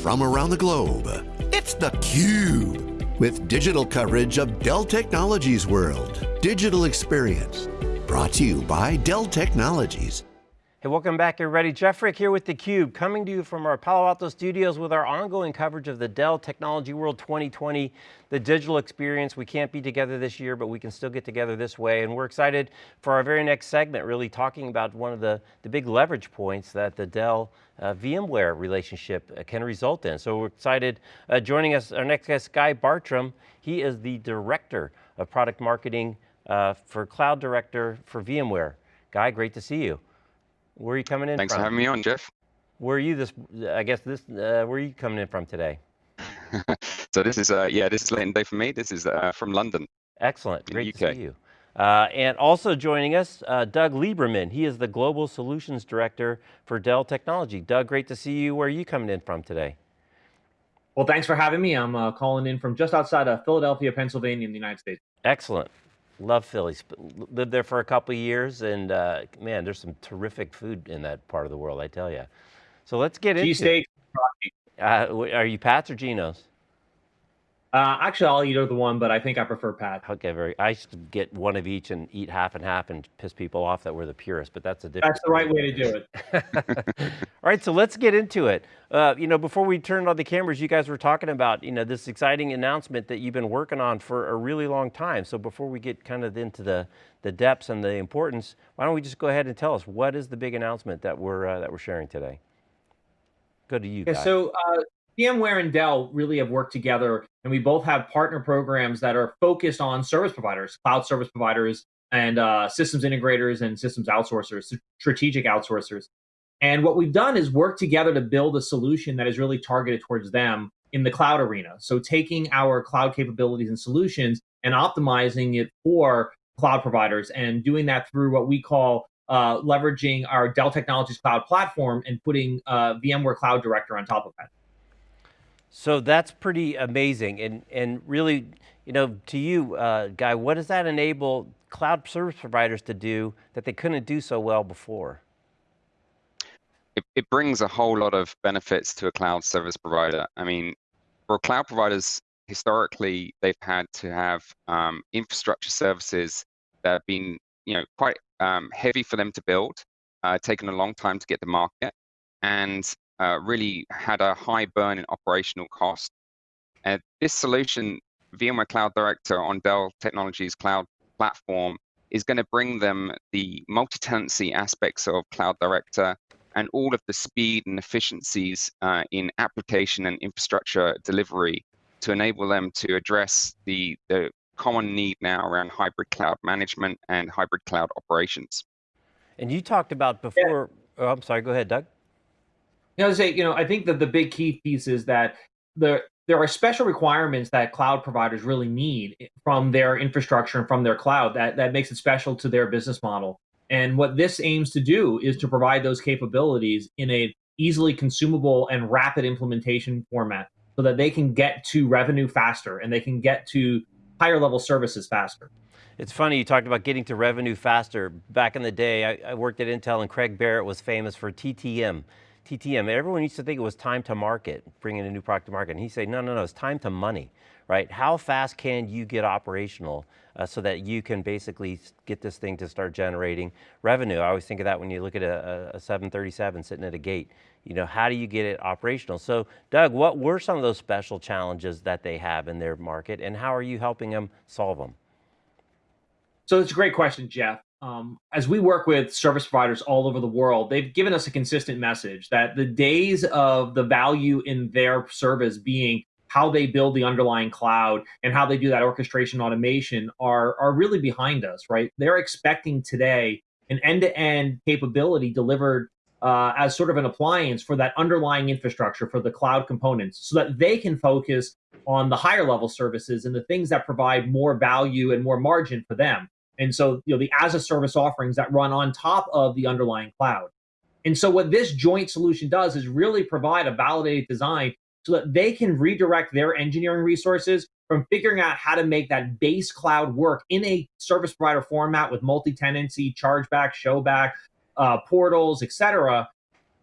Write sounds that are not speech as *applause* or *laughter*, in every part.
from around the globe. It's theCUBE, with digital coverage of Dell Technologies World. Digital Experience, brought to you by Dell Technologies. Hey, welcome back everybody. Jeff Frick here with theCUBE, coming to you from our Palo Alto studios with our ongoing coverage of the Dell Technology World 2020, the digital experience. We can't be together this year, but we can still get together this way. And we're excited for our very next segment, really talking about one of the, the big leverage points that the Dell uh, VMware relationship uh, can result in. So we're excited. Uh, joining us, our next guest, Guy Bartram. He is the Director of Product Marketing uh, for Cloud Director for VMware. Guy, great to see you. Where are you coming in Thanks from? for having me on, Jeff. Where are you this, I guess this, uh, where are you coming in from today? *laughs* so this is, uh, yeah, this is late in the day for me. This is uh, from London. Excellent, great to see you. Uh, and also joining us, uh, Doug Lieberman. He is the Global Solutions Director for Dell Technology. Doug, great to see you. Where are you coming in from today? Well, thanks for having me. I'm uh, calling in from just outside of Philadelphia, Pennsylvania in the United States. Excellent. Love Philly. Lived there for a couple years, and uh, man, there's some terrific food in that part of the world, I tell you. So let's get into Cheesesteak. Uh, are you Pat's or Geno's? Uh, actually, I'll eat either one, but I think I prefer Pat. Okay, very. I used to get one of each and eat half and half and piss people off that we're the purest, but that's a different. That's the right way to do it. *laughs* All right, so let's get into it. Uh, you know, before we turned on the cameras, you guys were talking about you know this exciting announcement that you've been working on for a really long time. So before we get kind of into the the depths and the importance, why don't we just go ahead and tell us what is the big announcement that we're uh, that we're sharing today? Go to you. Yeah, guys. so uh, VMware and Dell really have worked together, and we both have partner programs that are focused on service providers, cloud service providers, and uh, systems integrators and systems outsourcers, strategic outsourcers. And what we've done is work together to build a solution that is really targeted towards them in the cloud arena. So taking our cloud capabilities and solutions and optimizing it for cloud providers and doing that through what we call uh, leveraging our Dell Technologies Cloud platform and putting uh, VMware Cloud Director on top of that. So that's pretty amazing. And, and really, you know, to you, uh, Guy, what does that enable cloud service providers to do that they couldn't do so well before? It, it brings a whole lot of benefits to a cloud service provider. I mean, for cloud providers, historically, they've had to have um, infrastructure services that have been, you know, quite um, heavy for them to build, uh, taken a long time to get to market, and uh, really had a high burn in operational cost. And this solution, VMware Cloud Director on Dell Technologies Cloud Platform, is going to bring them the multi-tenancy aspects of Cloud Director and all of the speed and efficiencies uh, in application and infrastructure delivery to enable them to address the, the common need now around hybrid cloud management and hybrid cloud operations. And you talked about before, yeah. oh, I'm sorry, go ahead, Doug. You know, say, you know, I think that the big key piece is that the there are special requirements that cloud providers really need from their infrastructure and from their cloud that, that makes it special to their business model. And what this aims to do is to provide those capabilities in a easily consumable and rapid implementation format so that they can get to revenue faster and they can get to higher level services faster. It's funny, you talked about getting to revenue faster. Back in the day, I, I worked at Intel and Craig Barrett was famous for TTM. TTM, everyone used to think it was time to market, bringing a new product to market. And he said, no, no, no, it's time to money, right? How fast can you get operational uh, so that you can basically get this thing to start generating revenue? I always think of that when you look at a, a 737 sitting at a gate. You know, how do you get it operational? So Doug, what were some of those special challenges that they have in their market and how are you helping them solve them? So it's a great question, Jeff um, as we work with service providers all over the world, they've given us a consistent message that the days of the value in their service being how they build the underlying cloud and how they do that orchestration automation are, are really behind us, right? They're expecting today an end-to-end capability delivered uh, as sort of an appliance for that underlying infrastructure for the cloud components so that they can focus on the higher level services and the things that provide more value and more margin for them. And so, you know, the as a service offerings that run on top of the underlying cloud. And so what this joint solution does is really provide a validated design so that they can redirect their engineering resources from figuring out how to make that base cloud work in a service provider format with multi-tenancy, chargeback, showback, uh, portals, etc.,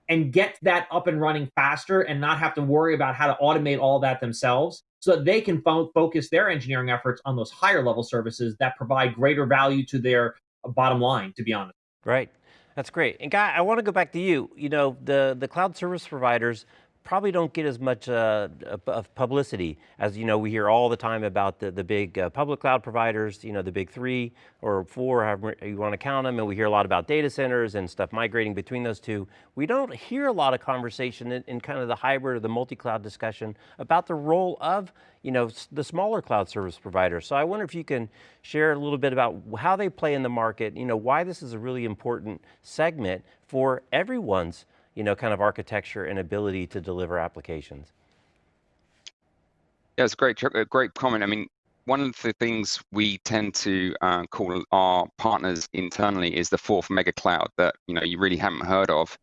and get that up and running faster and not have to worry about how to automate all that themselves so that they can fo- focus their engineering efforts on those higher level services that provide greater value to their bottom line, to be honest. Right. That's great. And Guy, I want to go back to you. You know, the, the cloud service providers probably don't get as much uh, of publicity as you know we hear all the time about the, the big uh, public cloud providers, you know, the big three or four, however you want to count them, and we hear a lot about data centers and stuff migrating between those two. We don't hear a lot of conversation in, in kind of the hybrid or the multi-cloud discussion about the role of you know, the smaller cloud service providers. So I wonder if you can share a little bit about how they play in the market, you know, why this is a really important segment for everyone's you know, kind of architecture and ability to deliver applications. Yeah, it's a great, a great comment. I mean, one of the things we tend to uh, call our partners internally is the fourth mega cloud that you know you really haven't heard of.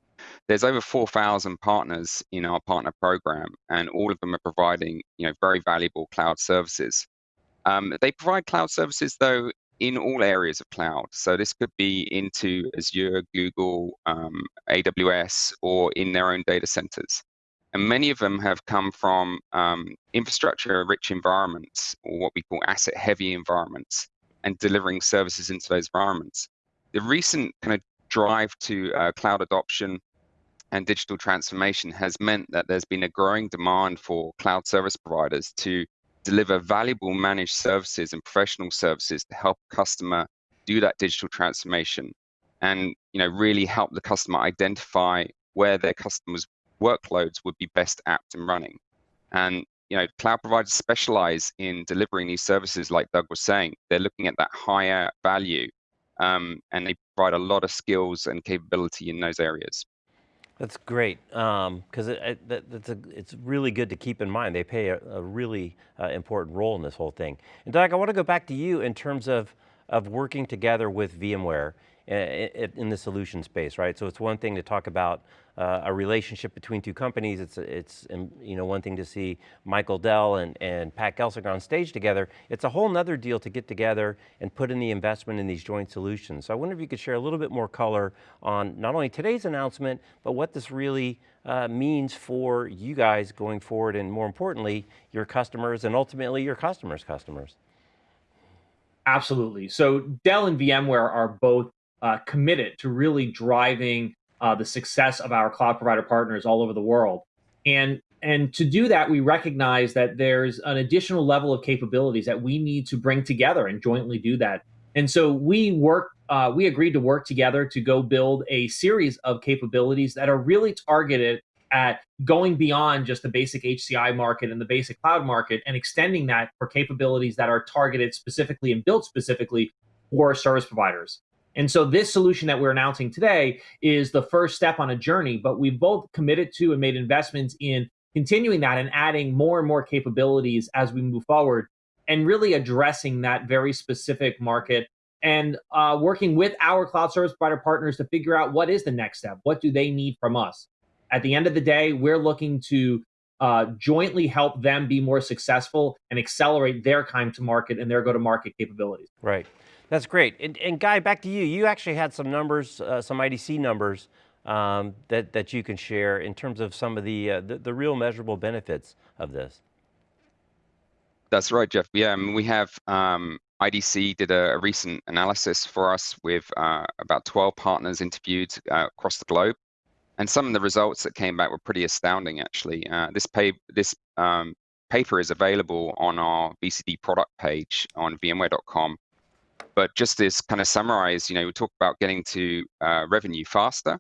There's over 4,000 partners in our partner program, and all of them are providing you know very valuable cloud services. Um, they provide cloud services though in all areas of cloud. So this could be into Azure, Google, um, AWS, or in their own data centers. And many of them have come from um, infrastructure-rich environments, or what we call asset-heavy environments, and delivering services into those environments. The recent kind of drive to uh, cloud adoption and digital transformation has meant that there's been a growing demand for cloud service providers to deliver valuable managed services and professional services to help customer do that digital transformation and you know really help the customer identify where their customers workloads would be best apt and running. And you know cloud providers specialize in delivering these services like doug was saying. They're looking at that higher value um, and they provide a lot of skills and capability in those areas that's great, because um, it, it, it's really good to keep in mind. They play a, a really uh, important role in this whole thing. And Doug, I want to go back to you in terms of, of working together with VMware in the solution space, right? So it's one thing to talk about uh, a relationship between two companies. It's, it's um, you know, one thing to see Michael Dell and, and Pat Gelsinger on stage together. It's a whole nother deal to get together and put in the investment in these joint solutions. So I wonder if you could share a little bit more color on not only today's announcement, but what this really uh, means for you guys going forward and more importantly, your customers and ultimately your customers' customers. Absolutely. So Dell and VMware are both uh, committed to really driving uh, the success of our cloud provider partners all over the world. And and to do that, we recognize that there's an additional level of capabilities that we need to bring together and jointly do that. And so we work, uh, we agreed to work together to go build a series of capabilities that are really targeted at going beyond just the basic HCI market and the basic cloud market and extending that for capabilities that are targeted specifically and built specifically for service providers. And so this solution that we're announcing today is the first step on a journey, but we've both committed to and made investments in continuing that and adding more and more capabilities as we move forward and really addressing that very specific market and uh, working with our cloud service provider partners to figure out what is the next step. What do they need from us? At the end of the day, we're looking to uh, jointly help them be more successful and accelerate their time to market and their go to market capabilities. Right. That's great. And, and, Guy, back to you. You actually had some numbers, uh, some IDC numbers um, that, that you can share in terms of some of the, uh, the, the, real measurable benefits of this. That's right, Jeff. Yeah, I mean, we have um, IDC did a, a, recent analysis for us with uh, about 12 partners interviewed uh, across the globe. And some of the results that came back were pretty astounding, actually. Uh, this, pay, this um, paper is available on our VCD product page on VMware.com but just to kind of summarize, you know, we talk about getting to uh, revenue faster.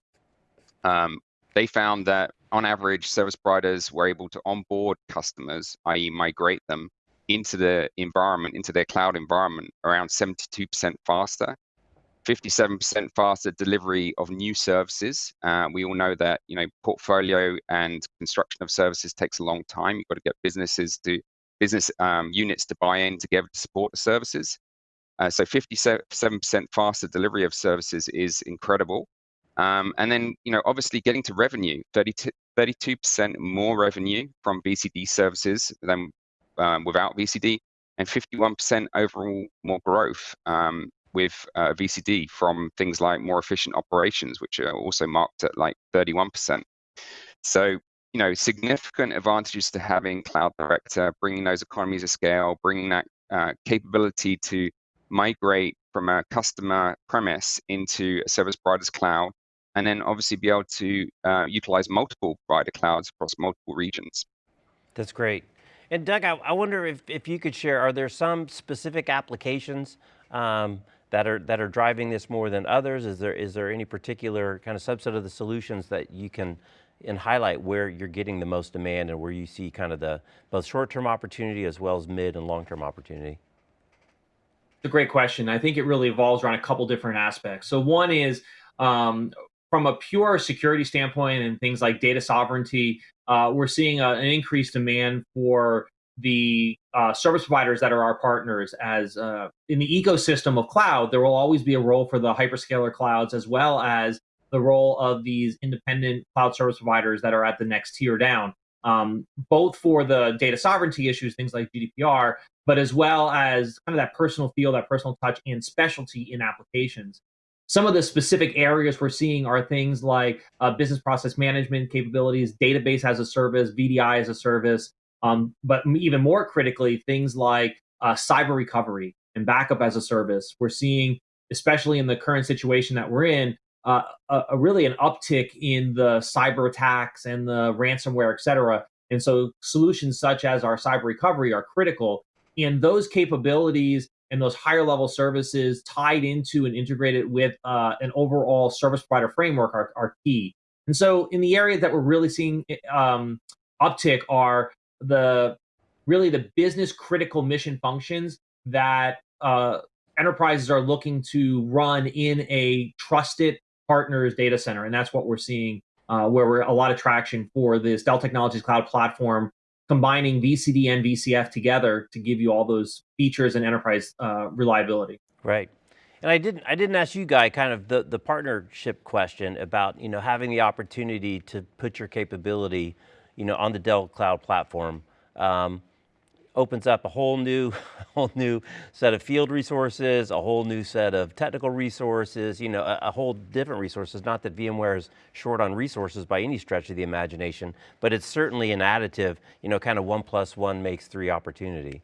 Um, they found that on average, service providers were able to onboard customers, i.e., migrate them into the environment, into their cloud environment, around 72% faster. 57% faster delivery of new services. Uh, we all know that you know portfolio and construction of services takes a long time. You've got to get businesses to business um, units to buy in to together to support the services. Uh, so 57% faster delivery of services is incredible. Um, and then, you know, obviously getting to revenue, 32, percent more revenue from VCD services than um, without VCD, and 51% overall more growth um, with uh, VCD from things like more efficient operations, which are also marked at like 31%. So, you know, significant advantages to having Cloud Director, bringing those economies of scale, bringing that uh, capability to migrate from a customer premise into a service provider's cloud, and then obviously be able to uh, utilize multiple provider clouds across multiple regions. That's great. And Doug, I, I, wonder if, if you could share, are there some specific applications um, that are that are driving this more than others? Is there is there any particular kind of subset of the solutions that you can and highlight where you're getting the most demand and where you see kind of the both short-term opportunity as well as mid and long-term opportunity? A great question. I think it really evolves around a couple different aspects. So one is um, from a pure security standpoint and things like data sovereignty, uh, we're seeing a, an increased demand for the uh, service providers that are our partners as uh, in the ecosystem of cloud there will always be a role for the hyperscaler clouds as well as the role of these independent cloud service providers that are at the next tier down um, both for the data sovereignty issues things like gdpr but as well as kind of that personal feel that personal touch and specialty in applications some of the specific areas we're seeing are things like uh, business process management capabilities database as a service vdi as a service um, but even more critically, things like uh, cyber recovery and backup as a service. We're seeing, especially in the current situation that we're in, uh, a, a, really an uptick in the cyber attacks and the ransomware, et cetera. And so solutions such as our cyber recovery are critical. And those capabilities and those higher level services tied into and integrated with uh, an overall service provider framework are, are, key. And so in the areas that we're really seeing um, uptick are the really the business critical mission functions that uh, enterprises are looking to run in a trusted partners data center, and that's what we're seeing uh, where we're a lot of traction for this Dell Technologies Cloud Platform, combining VCD and VCF together to give you all those features and enterprise uh, reliability. Right. And I didn't, I didn't ask you guy kind of the, the partnership question about you know, having the opportunity to put your capability you know, on the Dell Cloud platform, um, opens up a whole new, *laughs* whole new set of field resources, a whole new set of technical resources, you know, a, a, whole different resources. Not that VMware is short on resources by any stretch of the imagination, but it's certainly an additive, you know, kind of one plus one makes three opportunity.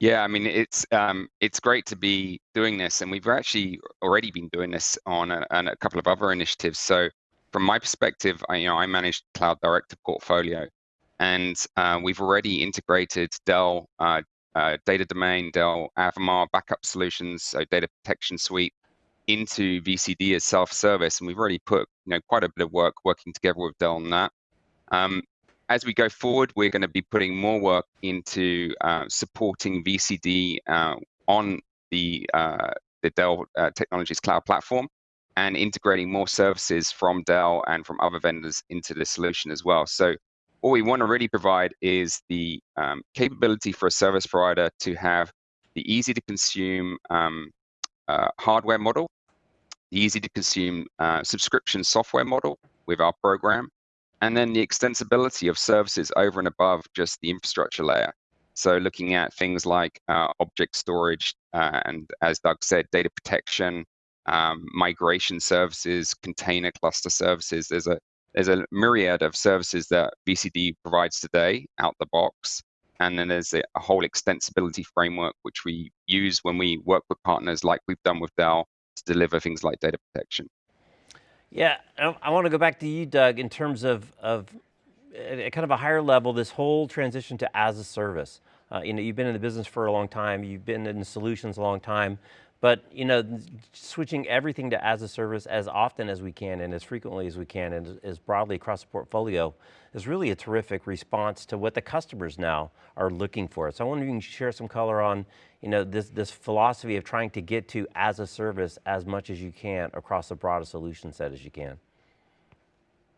Yeah, I mean it's um, it's great to be doing this, and we've actually already been doing this on a, on a couple of other initiatives. So from my perspective, I, you know, I manage Cloud Director portfolio, and uh, we've already integrated Dell uh, uh, Data Domain, Dell Avamar backup solutions, so Data Protection Suite, into VCD as self-service, and we've already put you know quite a bit of work working together with Dell on that. Um, as we go forward, we're going to be putting more work into uh, supporting VCD uh, on the uh, the Dell Technologies Cloud Platform and integrating more services from Dell and from other vendors into the solution as well. So what we want to really provide is the um, capability for a service provider to have the easy to consume um, uh, hardware model, the easy to consume uh, subscription software model with our program, and then the extensibility of services over and above just the infrastructure layer. So looking at things like uh, object storage, uh, and as Doug said, data protection, um, migration services, container cluster services. There's a there's a myriad of services that VCD provides today out the box. And then there's a, whole extensibility framework which we use when we work with partners like we've done with Dell to deliver things like data protection. Yeah, I want to go back to you, Doug, in terms of, of at kind of a higher level, this whole transition to as a service. Uh, you know, you've been in the business for a long time, you've been in solutions a long time. But you know, switching everything to as a service as often as we can and as frequently as we can and as broadly across the portfolio is really a terrific response to what the customers now are looking for. So I wonder if you can share some color on you know, this, this philosophy of trying to get to as a service as much as you can across the broadest solution set as you can.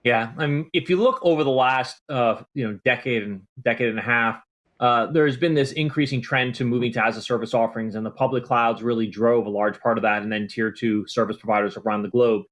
Yeah, I mean, if you look over the last uh, you know decade and decade and a half, uh, there's been this increasing trend to moving to as a service offerings, and the public clouds really drove a large part of that, and then tier two service providers around the globe.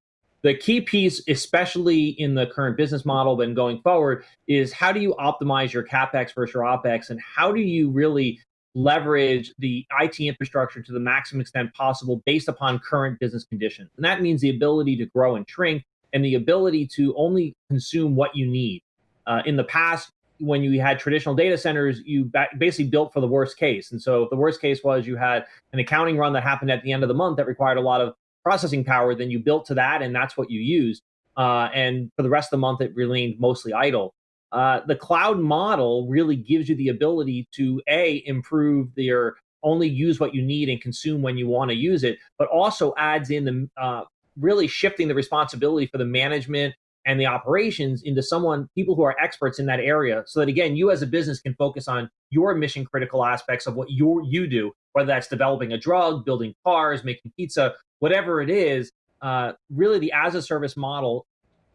The key piece, especially in the current business model, then going forward, is how do you optimize your capex versus your opex, and how do you really leverage the IT infrastructure to the maximum extent possible based upon current business conditions. And that means the ability to grow and shrink and the ability to only consume what you need. Uh, in the past, when you had traditional data centers, you basically built for the worst case. And so if the worst case was you had an accounting run that happened at the end of the month that required a lot of processing power, then you built to that and that's what you used. Uh, and for the rest of the month, it remained mostly idle. Uh, the cloud model really gives you the ability to a improve your only use what you need and consume when you want to use it, but also adds in the uh, really shifting the responsibility for the management and the operations into someone people who are experts in that area so that again you as a business can focus on your mission critical aspects of what you you do whether that's developing a drug building cars making pizza whatever it is uh, really the as a service model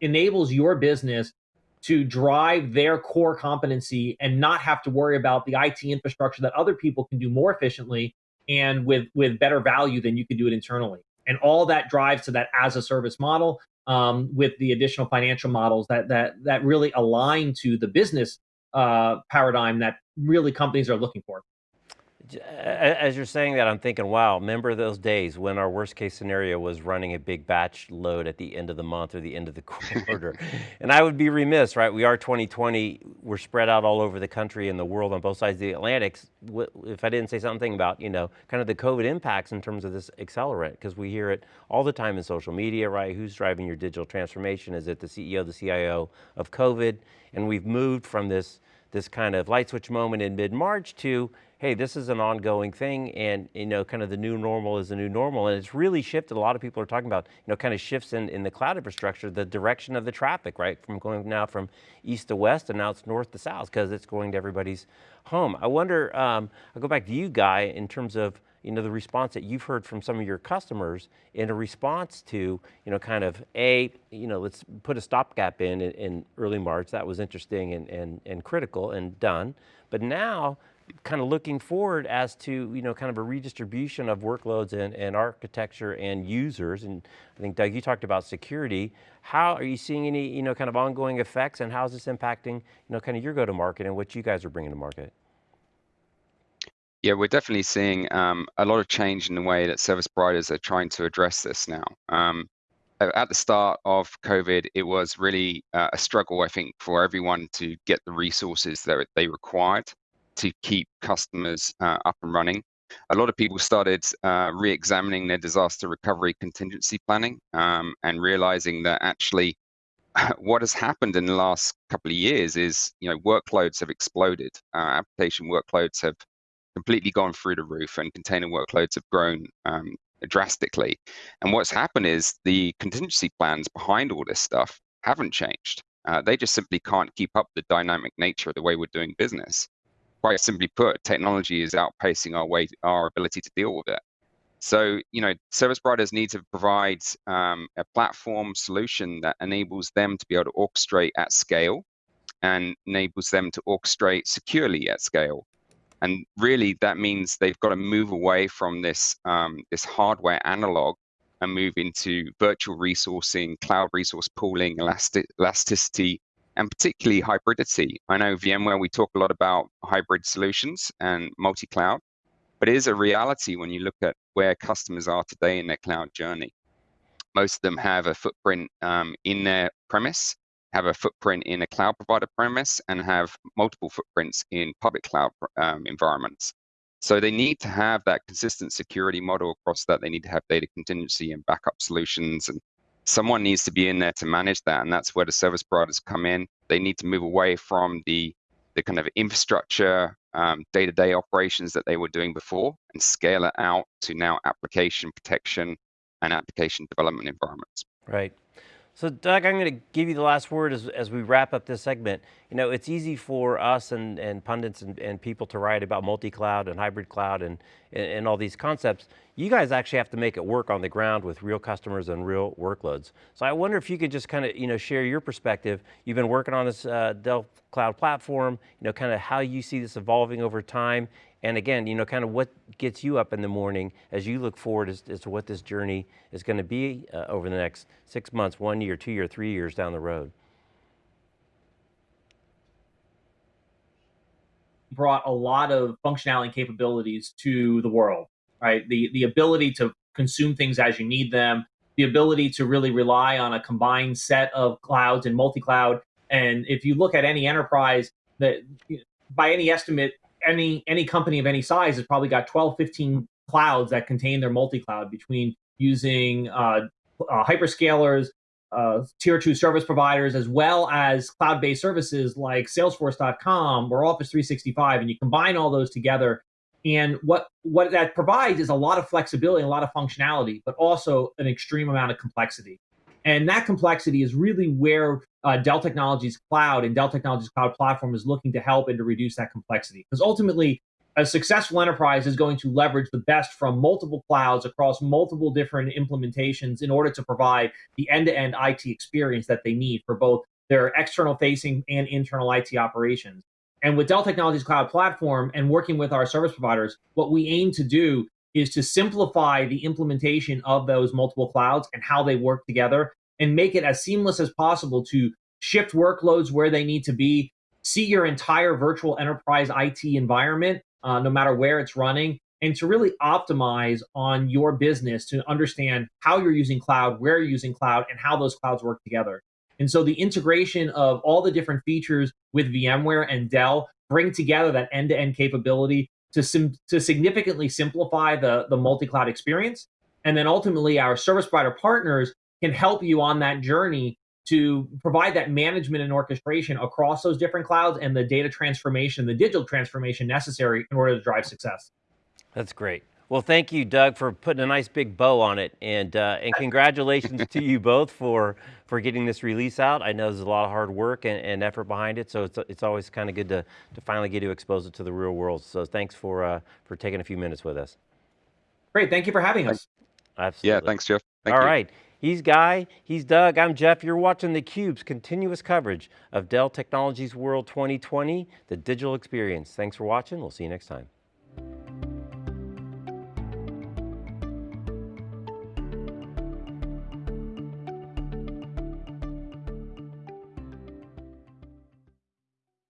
enables your business to drive their core competency and not have to worry about the IT infrastructure that other people can do more efficiently and with with better value than you could do it internally. And all that drives to that as a service model um, with the additional financial models that that that really align to the business uh, paradigm that really companies are looking for. As you're saying that, I'm thinking, wow, remember those days when our worst case scenario was running a big batch load at the end of the month or the end of the *laughs* quarter. and I would be remiss, right? We are 2020, we're spread out all over the country and the world on both sides of the Atlantic. If I didn't say something about, you know, kind of the COVID impacts in terms of this accelerant, because we hear it all the time in social media, right? Who's driving your digital transformation? Is it the CEO, the CIO of COVID? And we've moved from this, this kind of light switch moment in mid-March to, hey, this is an ongoing thing and you know, kind of the new normal is the new normal. And it's really shifted, a lot of people are talking about, you know, kind of shifts in, in the cloud infrastructure, the direction of the traffic, right? From going now from east to west and now it's north to south because it's going to everybody's home. I wonder, um, I'll go back to you Guy in terms of you know, the response that you've heard from some of your customers in a response to, you know, kind of a, you know, let's put a stopgap in, in, in early March. That was interesting and, and, and critical and done. But now kind of looking forward as to, you know, kind of a redistribution of workloads and, and architecture and users. And I think Doug, you talked about security. How are you seeing any, you know, kind of ongoing effects and how is this impacting, you know, kind of your go-to-market and what you guys are bringing to market? Yeah, we're definitely seeing um, a lot of change in the way that service providers are trying to address this now. Um, at the start of COVID, it was really uh, a struggle, I think, for everyone to get the resources that they required to keep customers uh, up and running. A lot of people started uh, re-examining their disaster recovery contingency planning um, and realizing that actually *laughs* what has happened in the last couple of years is, you know, workloads have exploded. Uh, application workloads have completely gone through the roof and container workloads have grown um, drastically. And what's happened is the contingency plans behind all this stuff haven't changed. Uh, they just simply can't keep up the dynamic nature of the way we're doing business quite simply put, technology is outpacing our way, our ability to deal with it. So, you know, service providers need to provide um, a platform solution that enables them to be able to orchestrate at scale and enables them to orchestrate securely at scale. And really, that means they've got to move away from this um, this hardware analog and move into virtual resourcing, cloud resource pooling, elastic, elasticity, and particularly hybridity. I know VMware, we talk a lot about hybrid solutions and multi-cloud, but it is a reality when you look at where customers are today in their cloud journey. Most of them have a footprint um, in their premise, have a footprint in a cloud provider premise, and have multiple footprints in public cloud um, environments. So they need to have that consistent security model across that. They need to have data contingency and backup solutions and someone needs to be in there to manage that and that's where the service providers come in they need to move away from the the kind of infrastructure um, day-to-day operations that they were doing before and scale it out to now application protection and application development environments right so Doug, I'm going to give you the last word as, as we wrap up this segment. You know, it's easy for us and, and pundits and, and people to write about multi-cloud and hybrid cloud and, and, and, all these concepts. You guys actually have to make it work on the ground with real customers and real workloads. So I wonder if you could just kind of, you know, share your perspective. You've been working on this uh, Dell Cloud platform, you know, kind of how you see this evolving over time and again, you know, kind of what gets you up in the morning as you look forward as, as to what this journey is going to be uh, over the next six months, one year, two year, three years down the road? Brought a lot of functionality and capabilities to the world, right? The, the ability to consume things as you need them, the ability to really rely on a combined set of clouds and multi-cloud. And if you look at any enterprise that by any estimate, any any company of any size has probably got 12, 15 clouds that contain their multi-cloud between using uh, uh, hyperscalers, uh, tier two service providers, as well as cloud-based services like Salesforce.com or Office 365, and you combine all those together. And what what that provides is a lot of flexibility, a lot of functionality, but also an extreme amount of complexity. And that complexity is really where uh, Dell Technologies Cloud and Dell Technologies Cloud Platform is looking to help and to reduce that complexity. Because ultimately, a successful enterprise is going to leverage the best from multiple clouds across multiple different implementations in order to provide the end-to-end IT experience that they need for both their external facing and internal IT operations. And with Dell Technologies Cloud Platform and working with our service providers, what we aim to do is to simplify the implementation of those multiple clouds and how they work together and make it as seamless as possible to shift workloads where they need to be, see your entire virtual enterprise IT environment uh, no matter where it's running, and to really optimize on your business to understand how you're using cloud, where you're using cloud, and how those clouds work together. And so the integration of all the different features with VMware and Dell bring together that end-to-end capability to, sim- to significantly simplify the, the multi-cloud experience. And then ultimately our service provider partners can help you on that journey to provide that management and orchestration across those different clouds and the data transformation, the digital transformation necessary in order to drive success. That's great. Well, thank you, Doug, for putting a nice big bow on it, and uh, and congratulations to you both for for getting this release out. I know there's a lot of hard work and, and effort behind it, so it's it's always kind of good to to finally get to expose it to the real world. So thanks for uh, for taking a few minutes with us. Great, thank you for having us. Absolutely. Yeah, thanks, Jeff. Thank All you. right. He's Guy, he's Doug, I'm Jeff. You're watching theCUBE's continuous coverage of Dell Technologies World 2020, the digital experience. Thanks for watching, we'll see you next time.